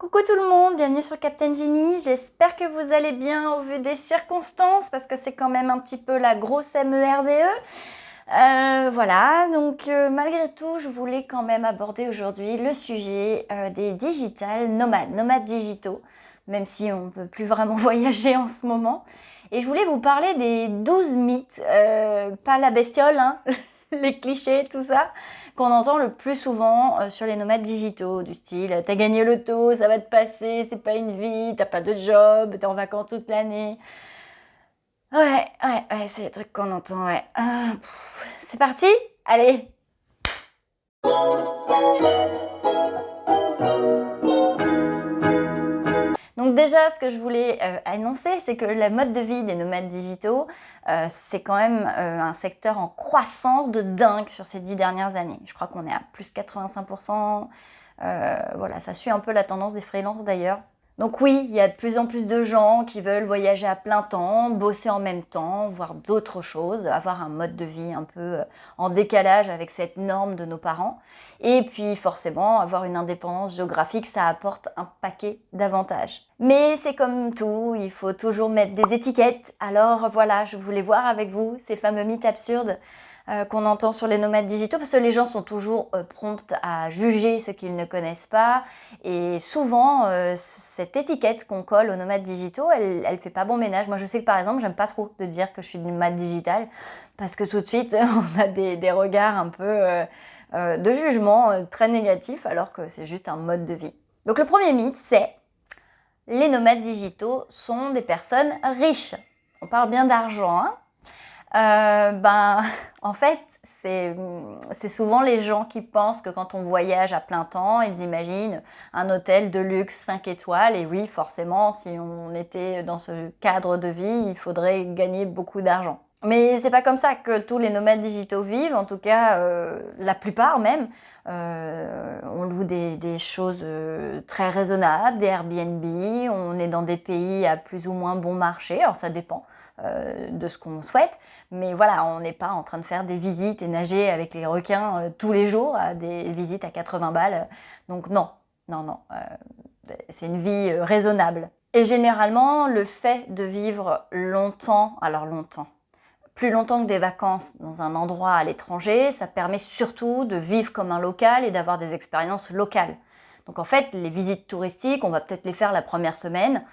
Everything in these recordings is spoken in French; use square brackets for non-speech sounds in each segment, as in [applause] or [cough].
Coucou tout le monde, bienvenue sur Captain Genie. J'espère que vous allez bien au vu des circonstances parce que c'est quand même un petit peu la grosse MERDE. Euh, voilà, donc euh, malgré tout, je voulais quand même aborder aujourd'hui le sujet euh, des digital nomades, nomades digitaux, même si on ne peut plus vraiment [laughs] voyager en ce moment. Et je voulais vous parler des 12 mythes, pas la bestiole, hein, [laughs] les clichés, tout ça, qu'on entend le plus souvent euh, sur les nomades digitaux, du style « t'as gagné l'auto, ça va te passer, c'est pas une vie, t'as pas de job, t'es en vacances toute l'année ». Ouais, ouais, ouais, c'est les trucs qu'on entend, ouais. Ah, c'est parti? Allez Donc déjà, ce que je voulais euh, annoncer, c'est que la mode de vie des nomades digitaux, euh, c'est quand même euh, un secteur en croissance de dingue sur ces dix dernières années. Je crois qu'on est à plus de 85%. voilà, ça suit un peu la tendance des freelances d'ailleurs. Donc oui, il y a de plus en plus de gens qui veulent voyager à plein temps, bosser en même temps, voir d'autres choses, avoir un mode de vie un peu euh, en décalage avec cette norme de nos parents. Et puis forcément, avoir une indépendance géographique, ça apporte un paquet d'avantages. Mais c'est comme tout, il faut toujours mettre des étiquettes. Alors voilà, je voulais voir avec vous ces fameux mythes absurdes euh, qu'on entend sur les nomades digitaux parce que les gens sont toujours euh, prompts à juger ce qu'ils ne connaissent pas et souvent euh, cette étiquette qu'on colle aux nomades digitaux elle, elle fait pas bon ménage. Moi je sais que par exemple j'aime pas trop de dire que je suis nomade digitale parce que tout de suite [laughs] on a des, regards un peu de jugement très négatifs alors que c'est juste un mode de vie. Donc le premier mythe c'est les nomades digitaux sont des personnes riches. On parle bien d'argent, hein euh, ben, [laughs] en fait, c'est souvent les gens qui pensent que quand on voyage à plein temps, ils imaginent un hôtel de luxe 5 étoiles. Et oui, forcément, si on était dans ce cadre de vie, il faudrait gagner beaucoup d'argent. Mais c'est pas comme ça que tous les nomades digitaux vivent, en tout cas euh, la plupart même. Euh, on loue des, choses très raisonnables, des Airbnb, on est dans des pays à plus ou moins bon marché, alors ça dépend. Euh, de ce qu'on souhaite. Mais voilà, on n'est pas en train de faire des visites et nager avec les requins euh, tous les jours, des visites à 80 balles. Donc non, non, non, euh, c'est une vie raisonnable. Et généralement, le fait de vivre longtemps, alors longtemps, plus longtemps que des vacances dans un endroit à l'étranger, ça permet surtout de vivre comme un local et d'avoir des expériences locales. Donc en fait, les visites touristiques, on va peut-être les faire la première semaine,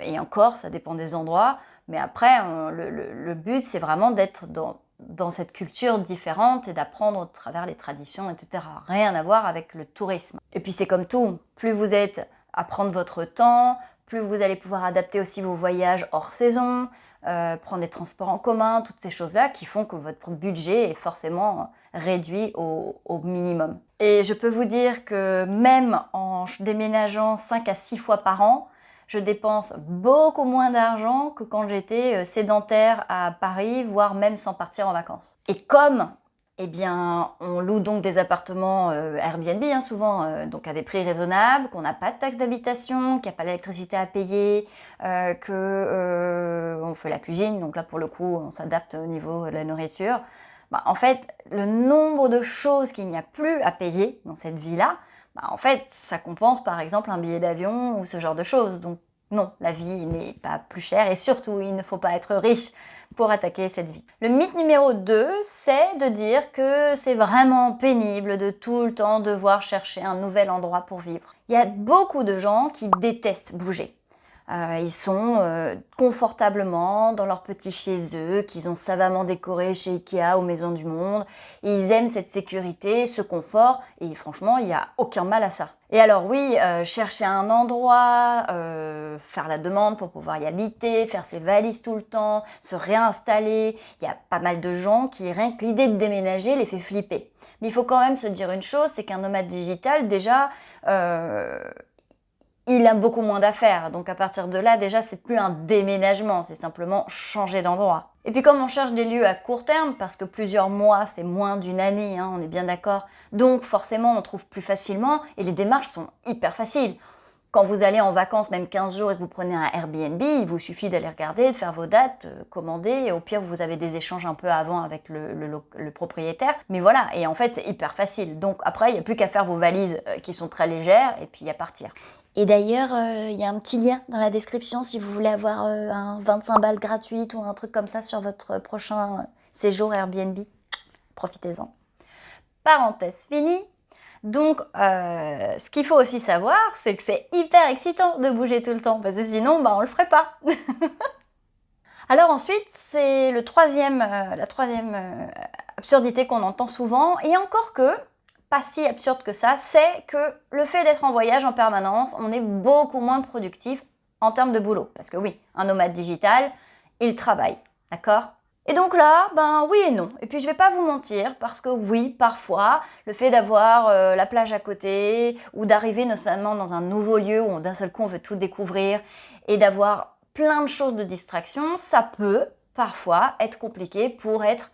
et encore, ça dépend des endroits. Mais après, le, but, c'est vraiment d'être dans, cette culture différente et d'apprendre au travers les traditions, etc. Rien à voir avec le tourisme. Et puis c'est comme tout, plus vous êtes à prendre votre temps, plus vous allez pouvoir adapter aussi vos voyages hors saison, euh, prendre des transports en commun, toutes ces choses-là qui font que votre budget est forcément réduit au, au, minimum. Et je peux vous dire que même en déménageant 5 à 6 fois par an, je dépense beaucoup moins d'argent que quand j'étais euh, sédentaire à Paris, voire même sans partir en vacances. Et comme eh bien, on loue donc des appartements euh, Airbnb, hein, souvent, euh, donc à des prix raisonnables, qu'on n'a pas de taxe d'habitation, qu'il n'y a pas d'électricité à payer, euh, qu'on fait la cuisine, donc là pour le coup on s'adapte au niveau de la nourriture. Bah, en fait, le nombre de choses qu'il n'y a plus à payer dans cette vie-là, bah, en fait, ça compense par exemple un billet d'avion ou ce genre de choses. Donc non, la vie n'est pas plus chère et surtout, il ne faut pas être riche pour attaquer cette vie. Le mythe numéro 2, c'est de dire que c'est vraiment pénible de tout le temps devoir chercher un nouvel endroit pour vivre. Il y a beaucoup de gens qui détestent bouger. Euh, ils sont euh, confortablement dans leur petit chez eux, qu'ils ont savamment décoré chez Ikea ou Maison du Monde. ils aiment cette sécurité, ce confort, et franchement, il n'y a aucun mal à ça. Et alors oui, euh, chercher un endroit, faire la demande pour pouvoir y habiter, faire ses valises tout le temps, se réinstaller, il y a pas mal de gens qui, rien que l'idée de déménager, les fait flipper. Mais il faut quand même se dire une chose, c'est qu'un nomade digital, déjà, il a beaucoup moins d'affaires. Donc à partir de là, déjà, c'est plus un déménagement, c'est simplement changer d'endroit. Et puis comme on cherche des lieux à court terme, parce que plusieurs mois, c'est moins d'une année, hein, on est bien d'accord, donc forcément, on trouve plus facilement, et les démarches sont hyper faciles. Quand vous allez en vacances, même 15 jours, et que vous prenez un Airbnb, il vous suffit d'aller regarder, de faire vos dates, euh, commander, et au pire, vous avez des échanges un peu avant avec le, propriétaire. Mais voilà, et en fait, c'est hyper facile. Donc après, il n'y a plus qu'à faire vos valises euh, qui sont très légères, et puis à partir. Et d'ailleurs, euh, il y a un petit lien dans la description si vous voulez avoir euh, un 25 balles gratuite ou un truc comme ça sur votre prochain séjour Airbnb. Profitez-en. Parenthèse finie. Donc, euh, ce qu'il faut aussi savoir, c'est que c'est hyper excitant de bouger tout le temps, parce que sinon, bah, on le ferait pas. [laughs] Alors ensuite, c'est le troisième, la troisième absurdité qu'on entend souvent, et encore que, pas si absurde que ça, c'est que le fait d'être en voyage en permanence, on est beaucoup moins productif en termes de boulot. Parce que oui, un nomade digital, il travaille, d'accord? Et donc là, ben oui et non. Et puis je vais pas vous mentir, parce que oui, parfois, le fait d'avoir euh, la plage à côté, ou d'arriver notamment dans un nouveau lieu où d'un seul coup on veut tout découvrir, et d'avoir plein de choses de distraction, ça peut parfois être compliqué pour être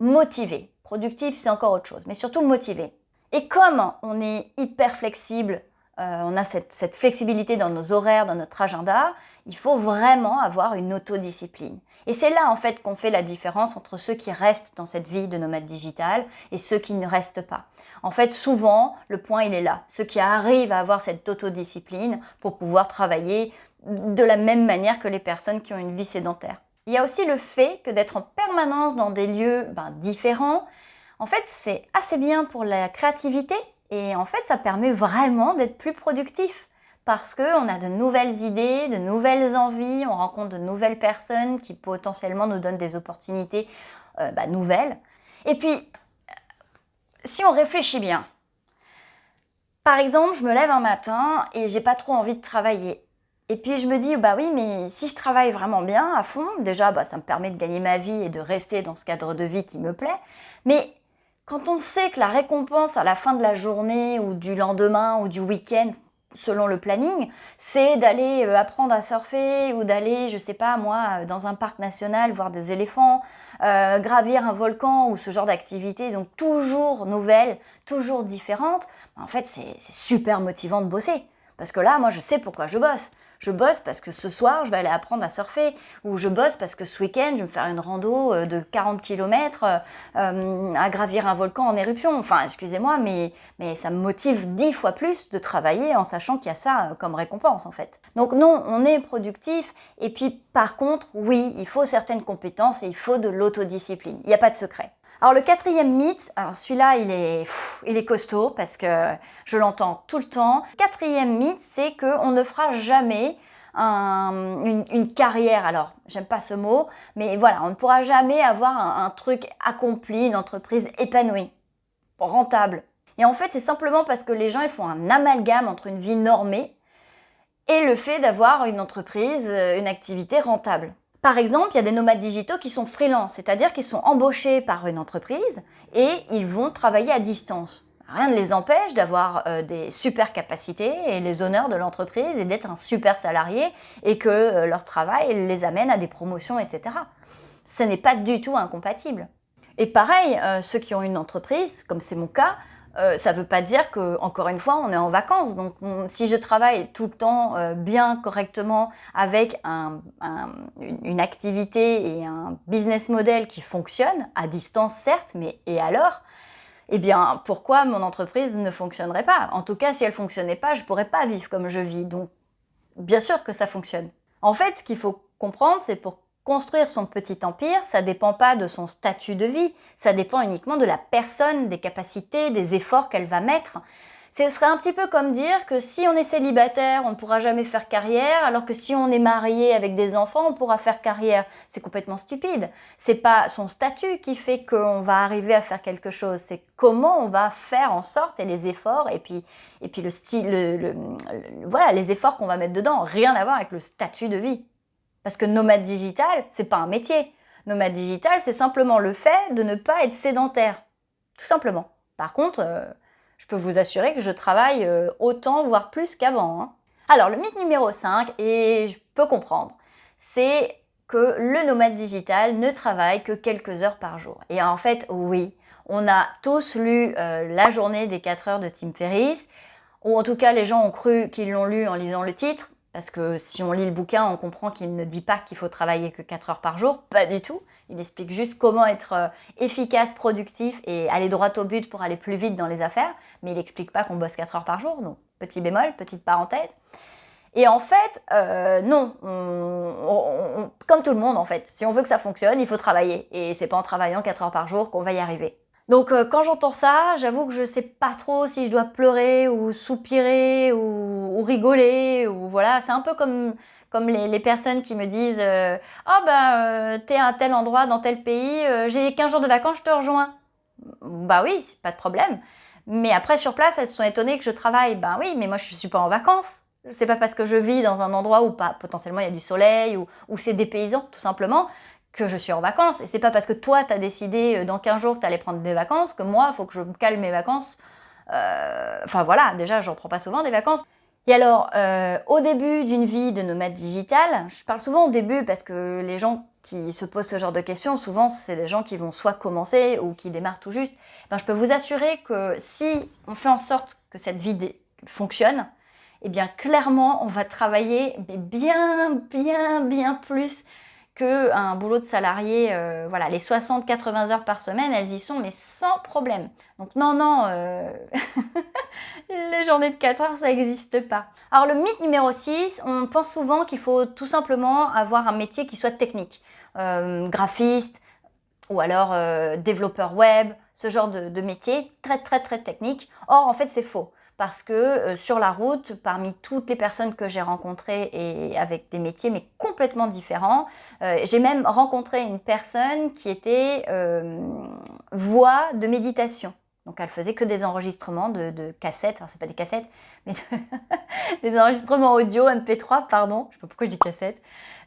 motivé. Productif, c'est encore autre chose, mais surtout motivé. Et comme on est hyper flexible, euh, on a cette, flexibilité dans nos horaires, dans notre agenda, il faut vraiment avoir une autodiscipline. Et c'est là en fait qu'on fait la différence entre ceux qui restent dans cette vie de nomade digital et ceux qui ne restent pas. En fait, souvent, le point il est là. Ceux qui arrivent à avoir cette autodiscipline pour pouvoir travailler de la même manière que les personnes qui ont une vie sédentaire. Il y a aussi le fait que d'être en permanence dans des lieux ben, différents, en fait, c'est assez bien pour la créativité et en fait, ça permet vraiment d'être plus productif parce qu'on a de nouvelles idées, de nouvelles envies, on rencontre de nouvelles personnes qui potentiellement nous donnent des opportunités euh, bah, nouvelles. Et puis, si on réfléchit bien, par exemple, je me lève un matin et j'ai pas trop envie de travailler. Et puis je me dis, bah oui, mais si je travaille vraiment bien, à fond, déjà, bah, ça me permet de gagner ma vie et de rester dans ce cadre de vie qui me plaît. Quand on sait que la récompense à la fin de la journée ou du lendemain ou du week-end, selon le planning, c'est d'aller euh, apprendre à surfer ou d'aller, je sais pas moi, euh, dans un parc national voir des éléphants, euh, gravir un volcan ou ce genre d'activité, donc toujours nouvelles, toujours différentes, en fait c'est super motivant de bosser. Parce que là, moi je sais pourquoi je bosse je bosse parce que ce soir, je vais aller apprendre à surfer, ou je bosse parce que ce week-end, je vais me faire une rando euh, de 40 km euh, à gravir un volcan en éruption. Enfin, excusez-moi, mais, mais ça me motive dix fois plus de travailler en sachant qu'il y a ça euh, comme récompense, en fait. Donc non, on est productif, et puis par contre, oui, il faut certaines compétences et il faut de l'autodiscipline. Il n'y a pas de secret. Alors le quatrième mythe, alors celui-là il est, il est costaud parce que je l'entends tout le temps. Quatrième mythe, c'est qu'on ne fera jamais une, carrière, alors j'aime pas ce mot, mais voilà, on ne pourra jamais avoir un, truc accompli, une entreprise épanouie, rentable. Et en fait, c'est simplement parce que les gens ils font un amalgame entre une vie normée et le fait d'avoir une entreprise, une activité rentable. Par exemple, il y a des nomades digitaux qui sont freelance, c'est-à-dire qu'ils sont embauchés par une entreprise et ils vont travailler à distance. Rien ne les empêche d'avoir euh, des super capacités et les honneurs de l'entreprise et d'être un super salarié et que euh, leur travail les amène à des promotions, etc. Ce n'est pas du tout incompatible. Et pareil, euh, ceux qui ont une entreprise, comme c'est mon cas, euh, ça ne veut pas dire que, encore une fois, on est en vacances. Donc, si je travaille tout le temps euh, bien, correctement, avec une, activité et un business model qui fonctionne, à distance certes, mais et alors Eh bien, pourquoi mon entreprise ne fonctionnerait pas? En tout cas, si elle fonctionnait pas, je ne pourrais pas vivre comme je vis. Donc, bien sûr que ça fonctionne. En fait, ce qu'il faut comprendre, c'est pour Construire son petit empire, ça dépend pas de son statut de vie, ça dépend uniquement de la personne, des capacités, des efforts qu'elle va mettre. Ce serait un petit peu comme dire que si on est célibataire, on ne pourra jamais faire carrière, alors que si on est marié avec des enfants, on pourra faire carrière. C'est complètement stupide. C'est pas son statut qui fait qu'on va arriver à faire quelque chose, c'est comment on va faire en sorte et les efforts et puis, et puis le style, voilà, les efforts qu'on va mettre dedans. Rien à voir avec le statut de vie. Parce que nomade digital, c'est pas un métier. Nomade digital, c'est simplement le fait de ne pas être sédentaire. Tout simplement. Par contre, euh, je peux vous assurer que je travaille euh, autant, voire plus qu'avant. Hein. Alors, le mythe numéro 5, et je peux comprendre, c'est que le nomade digital ne travaille que quelques heures par jour. Et en fait, oui, on a tous lu euh, La journée des 4 heures de Tim Ferriss, ou en tout cas les gens ont cru qu'ils l'ont lu en lisant le titre, parce que si on lit le bouquin, on comprend qu'il ne dit pas qu'il faut travailler que 4 heures par jour, pas du tout. Il explique juste comment être euh, efficace, productif et aller droit au but pour aller plus vite dans les affaires, mais il n'explique pas qu'on bosse 4 heures par jour. Donc Petit bémol, petite parenthèse. Et en fait, euh, non, comme tout le monde en fait, si on veut que ça fonctionne, il faut travailler. Et c'est pas en travaillant 4 heures par jour qu'on va y arriver. Donc euh, quand j'entends ça, j'avoue que je sais pas trop si je dois pleurer ou soupirer ou, rigoler voilà, c'est un peu comme les, personnes qui me disent euh, Ah ben t'es à tel endroit dans tel pays, j'ai 15 jours de vacances, je te rejoins. Bah oui, pas de problème. Mais après sur place, elles se sont étonnées que je travaille. Ben oui, mais moi je suis pas en vacances. C'est pas parce que je vis dans un endroit où pas, potentiellement il y a du soleil ou, c'est dépaysant tout simplement que je suis en vacances. Et c'est pas parce que toi tu as décidé euh, dans 15 jours que tu allais prendre des vacances que moi faut que je me calme mes vacances. Euh, enfin voilà, déjà j'en prends pas souvent des vacances. Et alors, euh, au début d'une vie de nomade digital, je parle souvent au début parce que les gens qui se posent ce genre de questions, souvent c'est des gens qui vont soit commencer ou qui démarrent tout juste. Ben, je peux vous assurer que si on fait en sorte que cette vie fonctionne, eh bien clairement, on va travailler bien, bien, bien plus qu'un boulot de salarié. Euh, voilà, les 60-80 heures par semaine, elles y sont, mais sans problème. Donc non, non, euh, [laughs] les journées de 4 heures, ça n'existe pas. Alors le mythe numéro 6, on pense souvent qu'il faut tout simplement avoir un métier qui soit technique. Euh, graphiste, ou alors développeur web, ce genre de, de métier très très très technique. Or en fait c'est faux parce que euh, sur la route, parmi toutes les personnes que j'ai rencontrées et avec des métiers mais complètement différents, euh, j'ai même rencontré une personne qui était euh, voix de méditation. Donc elle faisait que des enregistrements de, cassettes, enfin c'est pas des cassettes, mais [laughs] des enregistrements audio, MP3, pardon, je sais pas pourquoi je dis cassettes,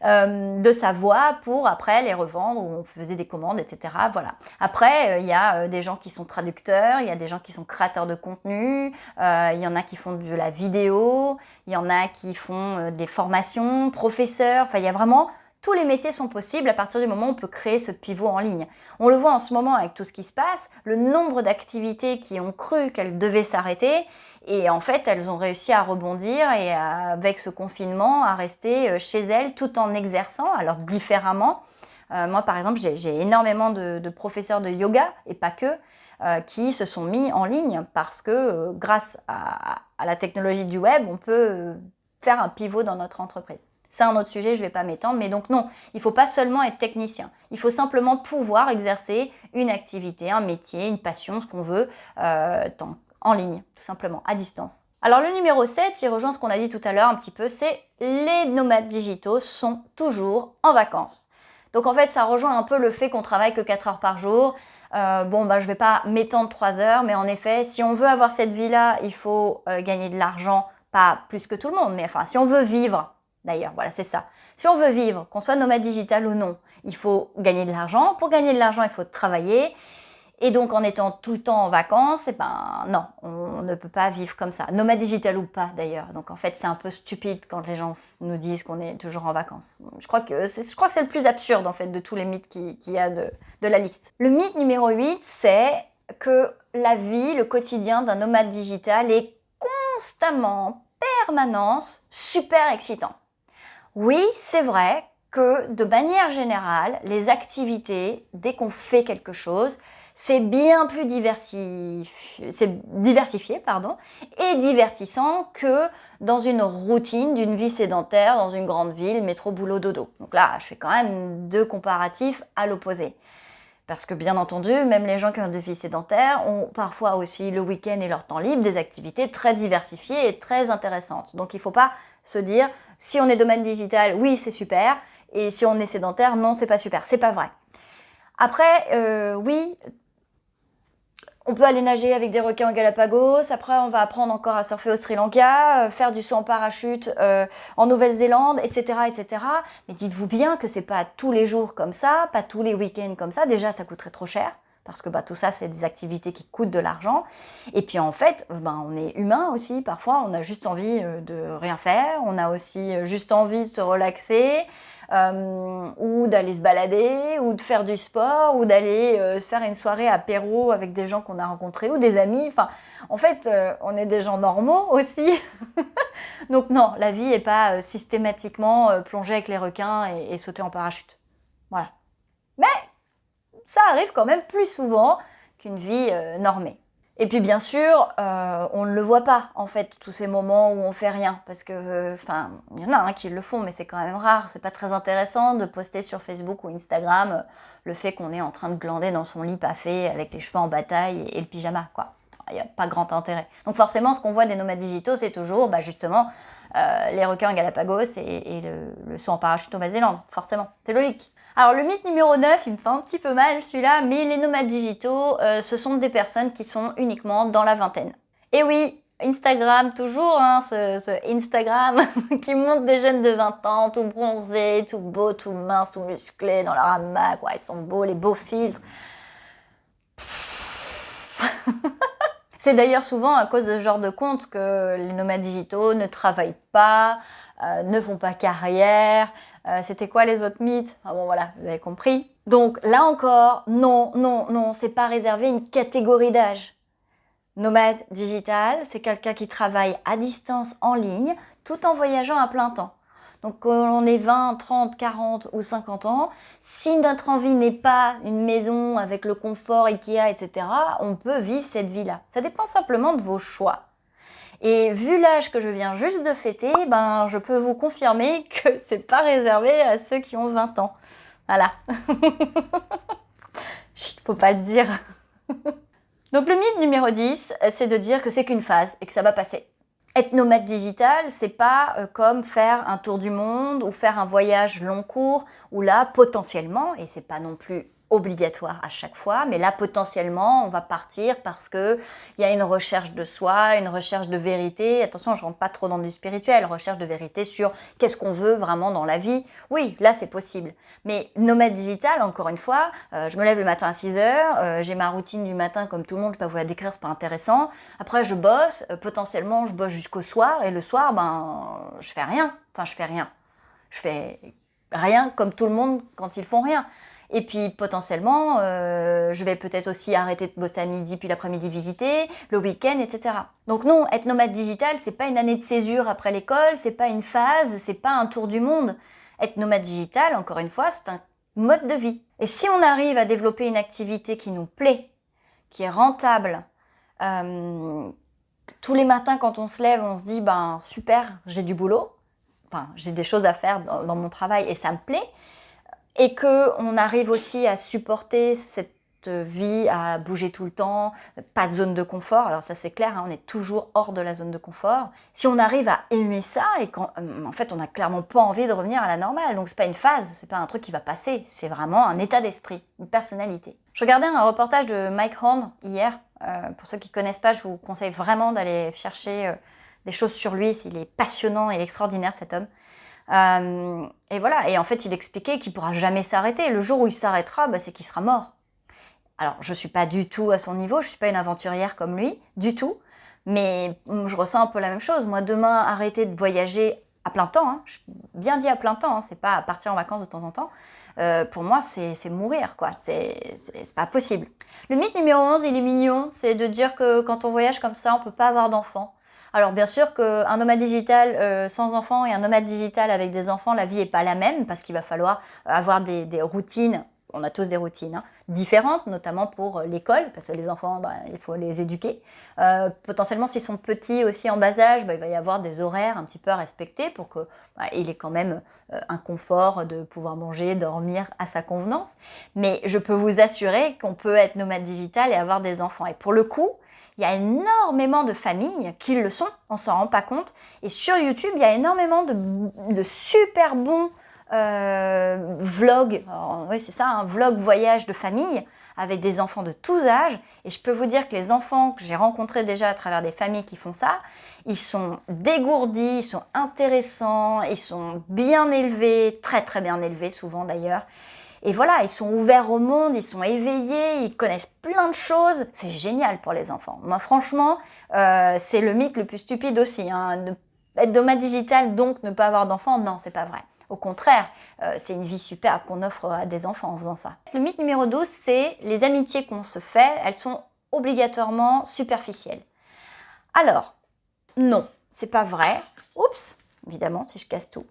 euh, de sa voix pour après les revendre, ou on faisait des commandes, etc. Voilà. Après, euh, il y a euh, des gens qui sont traducteurs, il y a des gens qui sont créateurs de contenu, il y en a qui font de la vidéo, il y en a qui font des formations, professeurs, enfin il y a vraiment tous les métiers sont possibles à partir du moment où on peut créer ce pivot en ligne. On le voit en ce moment avec tout ce qui se passe, le nombre d'activités qui ont cru qu'elles devaient s'arrêter et en fait elles ont réussi à rebondir et avec ce confinement à rester euh, chez elles tout en exerçant, alors différemment. Euh, moi par exemple j'ai énormément de, professeurs de yoga et pas que, euh, qui se sont mis en ligne parce que grâce à, la technologie du web, on peut faire un pivot dans notre entreprise. C'est un autre sujet, je ne vais pas m'étendre, mais donc non, il ne faut pas seulement être technicien. Il faut simplement pouvoir exercer une activité, un métier, une passion, ce qu'on veut, euh, en ligne, tout simplement, à distance. Alors le numéro 7, il rejoint ce qu'on a dit tout à l'heure un petit peu, c'est les nomades digitaux sont toujours en vacances. Donc en fait, ça rejoint un peu le fait qu'on travaille que 4 heures par jour. Euh, bon, bah, je ne vais pas m'étendre 3 heures, mais en effet, si on veut avoir cette vie-là, il faut euh, gagner de l'argent, pas plus que tout le monde, mais enfin, si on veut vivre D'ailleurs, voilà, c'est ça. Si on veut vivre, qu'on soit nomade digital ou non, il faut gagner de l'argent. Pour gagner de l'argent, il faut travailler. Et donc, en étant tout le temps en vacances, eh ben non, on ne peut pas vivre comme ça. Nomade digital ou pas, d'ailleurs. Donc, en fait, c'est un peu stupide quand les gens nous disent qu'on est toujours en vacances. Je crois que c'est le plus absurde, en fait, de tous les mythes qu'il y a de, la liste. Le mythe numéro 8, c'est que la vie, le quotidien d'un nomade digital est constamment, permanence, super excitant. Oui, c'est vrai que de manière générale, les activités, dès qu'on fait quelque chose, c'est bien plus diversifié, et divertissant que dans une routine d'une vie sédentaire dans une grande ville, métro, boulot, dodo. Donc là, je fais quand même deux comparatifs à l'opposé. Parce que bien entendu, même les gens qui ont des vies sédentaires ont parfois aussi le week-end et leur temps libre des activités très diversifiées et très intéressantes. Donc il ne faut pas se dire si on est domaine digital, oui c'est super, et si on est sédentaire, non c'est pas super. C'est pas vrai. Après, euh, oui, on peut aller nager avec des requins en Galapagos, après on va apprendre encore à surfer au Sri Lanka, euh, faire du saut en parachute euh, en Nouvelle-Zélande, etc., etc. Mais dites-vous bien que c'est pas tous les jours comme ça, pas tous les week-ends comme ça. Déjà, ça coûterait trop cher parce que bah, tout ça, c'est des activités qui coûtent de l'argent. Et puis en fait, euh, bah, on est humain aussi, parfois on a juste envie de rien faire, on a aussi juste envie de se relaxer, euh, ou d'aller se balader, ou de faire du sport, ou d'aller euh, se faire une soirée apéro avec des gens qu'on a rencontrés, ou des amis. Enfin, en fait, euh, on est des gens normaux aussi. [laughs] Donc non, la vie n'est pas systématiquement plonger avec les requins et, sauter en parachute. Voilà. Ça arrive quand même plus souvent qu'une vie normée. Et puis bien sûr, euh, on ne le voit pas en fait, tous ces moments où on fait rien, parce que, enfin, il y en a hein, qui le font, mais c'est quand même rare. C'est pas très intéressant de poster sur Facebook ou Instagram euh, le fait qu'on est en train de glander dans son lit fait avec les cheveux en bataille et, le pyjama, quoi. Il n'y a pas grand intérêt. Donc forcément, ce qu'on voit des nomades digitaux, c'est toujours, bah, justement, euh, les requins Galapagos et, le, le saut en parachute au Nouvelle-Zélande, forcément. C'est logique. Alors le mythe numéro 9, il me fait un petit peu mal celui-là, mais les nomades digitaux, euh, ce sont des personnes qui sont uniquement dans la vingtaine. Et oui, Instagram toujours, hein, ce, Instagram [laughs] qui montre des jeunes de 20 ans, tout bronzés, tout beaux, tout minces, tout musclés, dans leur hamac, ils sont beaux, les beaux filtres. [laughs] C'est d'ailleurs souvent à cause de ce genre de compte que les nomades digitaux ne travaillent pas, euh, ne font pas carrière, euh, c'était quoi les autres mythes Ah bon voilà, vous avez compris. Donc là encore, non, non, non, c'est pas réservé à une catégorie d'âge. Nomade digital, c'est quelqu'un qui travaille à distance en ligne tout en voyageant à plein temps. Donc quand on est 20, 30, 40 ou 50 ans, si notre envie n'est pas une maison avec le confort Ikea, etc., on peut vivre cette vie-là. Ça dépend simplement de vos choix. Et vu l'âge que je viens juste de fêter, ben, je peux vous confirmer [laughs] que c'est pas réservé à ceux qui ont 20 ans. Voilà. [laughs] Chut, faut pas le dire. [laughs] Donc le mythe numéro 10, c'est de dire que c'est qu'une phase et que ça va passer. Être nomade digital, c'est pas euh, comme faire un tour du monde ou faire un voyage long cours où là, potentiellement, et c'est pas non plus obligatoire à chaque fois, mais là potentiellement on va partir parce que il y a une recherche de soi, une recherche de vérité. Attention, je rentre pas trop dans du spirituel, recherche de vérité sur qu'est-ce qu'on veut vraiment dans la vie. Oui, là c'est possible. Mais nomade digital, encore une fois, euh, je me lève le matin à 6 heures, euh, j'ai ma routine du matin comme tout le monde, je peux pas vous la décrire, c'est pas intéressant. Après je bosse, euh, potentiellement je bosse jusqu'au soir et le soir ben je fais rien. Enfin je fais rien. Je fais rien comme tout le monde quand ils font rien. Et puis potentiellement, euh, je vais peut-être aussi arrêter de bosser à midi, puis l'après-midi visiter, le week-end, etc. Donc non, être nomade digital, c'est pas une année de césure après l'école, c'est pas une phase, c'est pas un tour du monde. Être nomade digital, encore une fois, c'est un mode de vie. Et si on arrive à développer une activité qui nous plaît, qui est rentable, euh, tous les matins quand on se lève, on se dit ben super, j'ai du boulot, enfin j'ai des choses à faire dans mon travail et ça me plaît, et qu'on arrive aussi à supporter cette vie à bouger tout le temps, pas de zone de confort, alors ça c'est clair, hein, on est toujours hors de la zone de confort. Si on arrive à aimer ça et qu'en euh, fait on n'a clairement pas envie de revenir à la normale, donc c'est pas une phase, c'est pas un truc qui va passer, c'est vraiment un état d'esprit, une personnalité. Je regardais un reportage de Mike Horn hier, euh, pour ceux qui connaissent pas, je vous conseille vraiment d'aller chercher euh, des choses sur lui, il est passionnant et extraordinaire cet homme. Euh, et voilà, et en fait, il expliquait qu'il pourra jamais s'arrêter. Le jour où il s'arrêtera, bah, c'est qu'il sera mort. Alors, je suis pas du tout à son niveau, je suis pas une aventurière comme lui, du tout. Mais je ressens un peu la même chose. Moi, demain, arrêter de voyager à plein temps, hein, bien dit à plein temps, hein, c'est pas partir en vacances de temps en temps. Euh, pour moi, c'est mourir, quoi. C'est pas possible. Le mythe numéro 11, il est mignon, c'est de dire que quand on voyage comme ça, on peut pas avoir d'enfants. Alors bien sûr qu'un nomade digital euh, sans enfants et un nomade digital avec des enfants, la vie n'est pas la même parce qu'il va falloir avoir des, routines, on a tous des routines, hein, différentes, notamment pour l'école, parce que les enfants, bah, il faut les éduquer. Euh, potentiellement, s'ils sont petits aussi en bas âge, bah, il va y avoir des horaires un petit peu à respecter pour qu'il bah, ait quand même euh, un confort de pouvoir manger, dormir à sa convenance. Mais je peux vous assurer qu'on peut être nomade digital et avoir des enfants. Et pour le coup, il y a énormément de familles qui le sont, on s'en rend pas compte. Et sur YouTube, il y a énormément de, super bons euh, vlogs, oui c'est ça, un vlog voyage de famille avec des enfants de tous âges. Et je peux vous dire que les enfants que j'ai rencontrés déjà à travers des familles qui font ça, ils sont dégourdis, ils sont intéressants, ils sont bien élevés, très très bien élevés souvent d'ailleurs. Et voilà, ils sont ouverts au monde, ils sont éveillés, ils connaissent plein de choses. C'est génial pour les enfants. Moi, franchement, euh, c'est le mythe le plus stupide aussi. Hein. Être nomade digital, donc ne pas avoir d'enfants, non, c'est pas vrai. Au contraire, euh, c'est une vie superbe qu'on offre à des enfants en faisant ça. Le mythe numéro 12, c'est les amitiés qu'on se fait, elles sont obligatoirement superficielles. Alors, non, c'est pas vrai. Oups, évidemment, si je casse tout.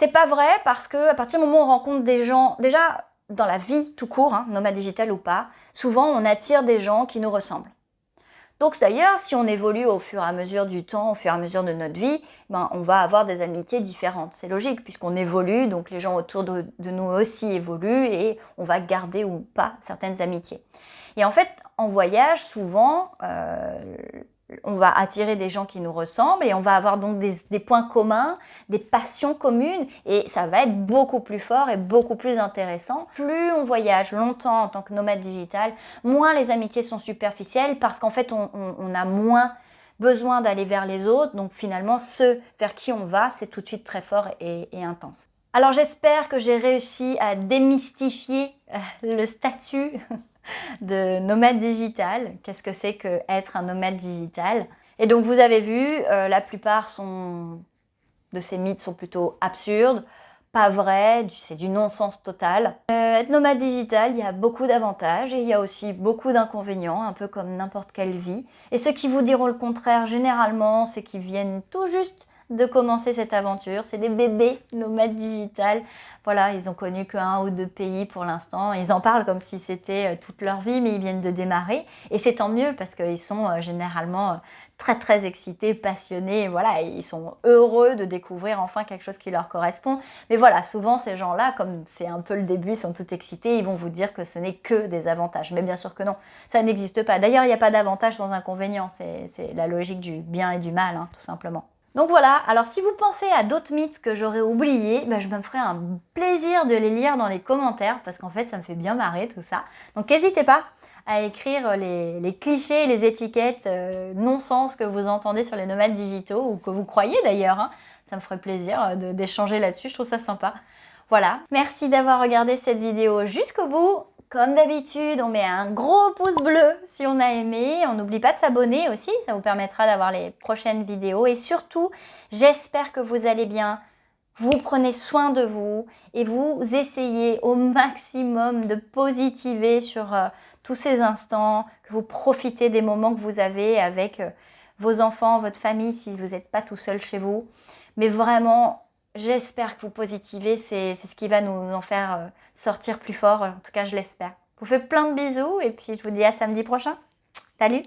C'est pas vrai parce que à partir du moment où on rencontre des gens, déjà dans la vie tout court, hein, nomade digital ou pas, souvent on attire des gens qui nous ressemblent. Donc d'ailleurs, si on évolue au fur et à mesure du temps, au fur et à mesure de notre vie, ben, on va avoir des amitiés différentes. C'est logique puisqu'on évolue, donc les gens autour de, nous aussi évoluent et on va garder ou pas certaines amitiés. Et en fait, en voyage, souvent, euh, on va attirer des gens qui nous ressemblent et on va avoir donc des, points communs, des passions communes et ça va être beaucoup plus fort et beaucoup plus intéressant. Plus on voyage longtemps en tant que nomade digital, moins les amitiés sont superficielles parce qu'en fait on, a moins besoin d'aller vers les autres donc finalement ceux vers qui on va c'est tout de suite très fort et, intense. Alors j'espère que j'ai réussi à démystifier euh, le statut [laughs] de nomade digital. Qu'est-ce que c'est que être un nomade digital? Et donc vous avez vu, euh, la plupart sont, de ces mythes sont plutôt absurdes, pas vrais, c'est du non-sens total. Euh, être nomade digital, il y a beaucoup d'avantages et il y a aussi beaucoup d'inconvénients, un peu comme n'importe quelle vie. Et ceux qui vous diront le contraire, généralement, c'est qu'ils viennent tout juste de commencer cette aventure. C'est des bébés nomades digital. Voilà, ils ont connu qu'un ou deux pays pour l'instant. Ils en parlent comme si c'était euh, toute leur vie, mais ils viennent de démarrer. Et c'est tant mieux parce qu'ils sont euh, généralement euh, très très excités, passionnés. Voilà, ils sont heureux de découvrir enfin quelque chose qui leur correspond. Mais voilà, souvent ces gens-là, comme c'est un peu le début, ils sont tout excités, ils vont vous dire que ce n'est que des avantages. Mais bien sûr que non, ça n'existe pas. D'ailleurs, il n'y a pas d'avantage sans inconvénient. C'est la logique du bien et du mal, hein, tout simplement. Donc voilà, alors si vous pensez à d'autres mythes que j'aurais oubliés, ben je me ferai un plaisir de les lire dans les commentaires parce qu'en fait ça me fait bien marrer tout ça. Donc n'hésitez pas à écrire les, clichés, les étiquettes euh, non-sens que vous entendez sur les nomades digitaux ou que vous croyez d'ailleurs. Hein. Ça me ferait plaisir euh, d'échanger là-dessus, je trouve ça sympa. Voilà, merci d'avoir regardé cette vidéo jusqu'au bout. Comme d'habitude, on met un gros pouce bleu si on a aimé. On n'oublie pas de s'abonner aussi, ça vous permettra d'avoir les prochaines vidéos. Et surtout, j'espère que vous allez bien. Vous prenez soin de vous et vous essayez au maximum de positiver sur euh, tous ces instants, que vous profitez des moments que vous avez avec euh, vos enfants, votre famille, si vous n'êtes pas tout seul chez vous. Mais vraiment, J'espère que vous positivez, c'est ce qui va nous, nous en faire euh, sortir plus fort, en tout cas je l'espère. Je vous fais plein de bisous et puis je vous dis à samedi prochain. Salut